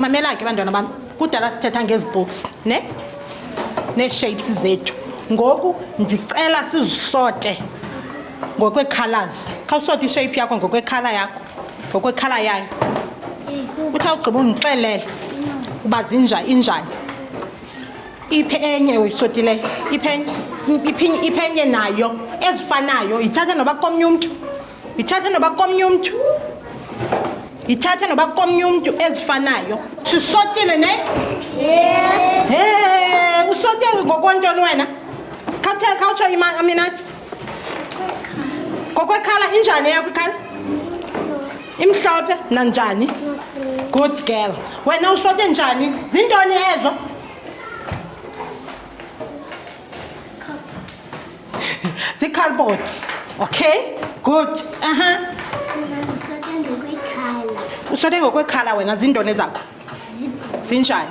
mamela ke bantwana bam kudala sithetha ngezi books ne nee-shapes zethu ngoku ndicela sizisote ngokweekhalazi khawusothi ishape yakho ngokweekhala yakho ngokweekhala yayo uthi awugqiba undixelele uba zinja injani iphe enye uyisotileyo iphe enye nayo ezifanayo yithathe noba komnye umntu yithathe noba komnye umntu yithathe noba komnye umntu ezifanayo sisotile ne he usote ngokwantoni wena khawuthe khawutsho imaminathi kokwekhala injani eyakho ikhala imhlophe nanjani good girl wena usote njani zintoni ezo zikhalboti okay good aha usote ngokwekhala wena zintoni zakho zinjani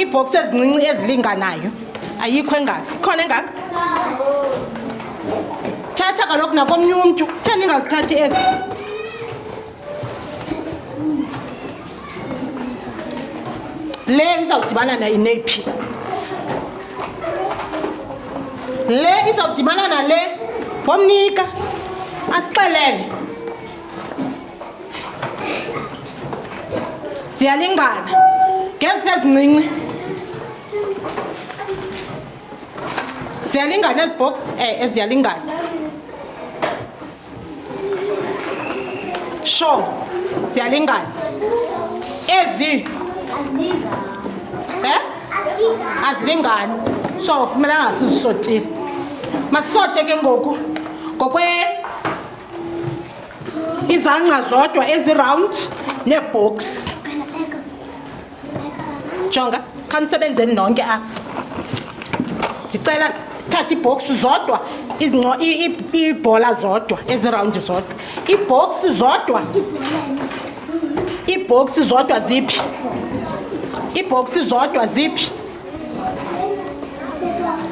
iibhoksi ezincinci ezilinganayo ayikho engaka ikhona engaka thatha kaloku nakomnye umntu the ndingazithathi ezi le izawudibana nayinephi le izawudibana nale ngomnika asixelele ziyalingana ngeziphi ezincinci ziyalingana ezi box e eh, eziyalingana sure ziyalingana ezi eh? azilingani so kumele angasizisotile masisote ke ngoku ngokwe izangqa zodwa eziround neebox jonga khanisebenzeni nonke apha ndicela thatha iibhox zodwa iibhola zodwa ezirawundi zodwa iibhox zodwa iibhox zodwa ziphi iibhox zodwa ziphi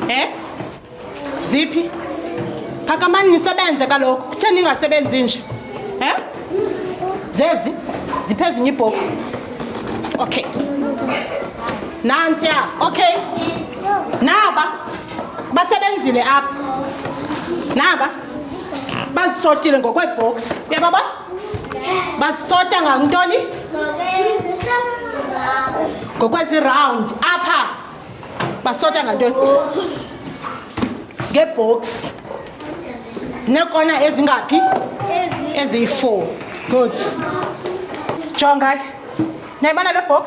um eh? ziphi phakamani nisebenze kaloku kutheni ningasebenzi nje um zezi ziphi ezinye ibhoksi okay nantsiya okay naba basebenzile apha naba bazisotile ngokweebhoksi uyababa basisota ngantoni ngokwezirawundi apha basota ngantoni ngeebox zineekona ezingaphi eziyi-four good jonga ke nayibona le box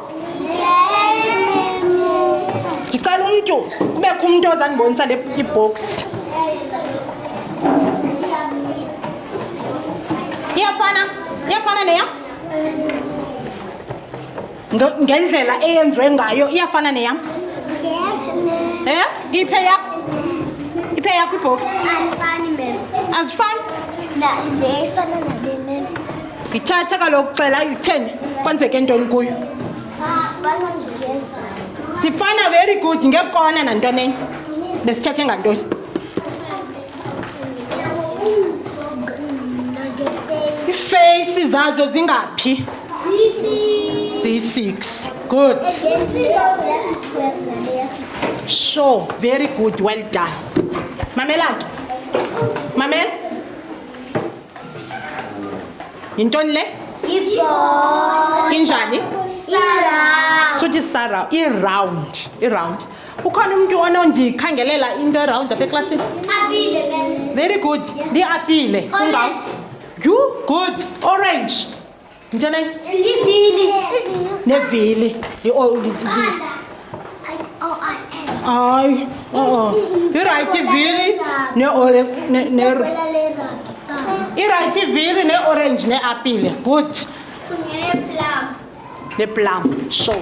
ndicela umntu kubekho umntu ozandibonisa le ibox iyafana iyafana neya ngendlela eyenziwe ngayo iyafana neyam eh iphe yakho iphe yakho ibhoksi azifani yithatha kaloku cela utheni kwenzeke ntoni kuyo zifana very good ngekona nantoni enye besithethe ngantoni iifeyisi zazo zingaphi ziyi-six good sure very good well done mamela ke mamela yintoni le injani suthi saround iround iround ukhona umntu onondikhangelela into erawundi apha eklasini very good ndiapile ungaw you good orange ntoni nevili hayi oo irayithi ivili irayithi ivili neorange neapile good neplum show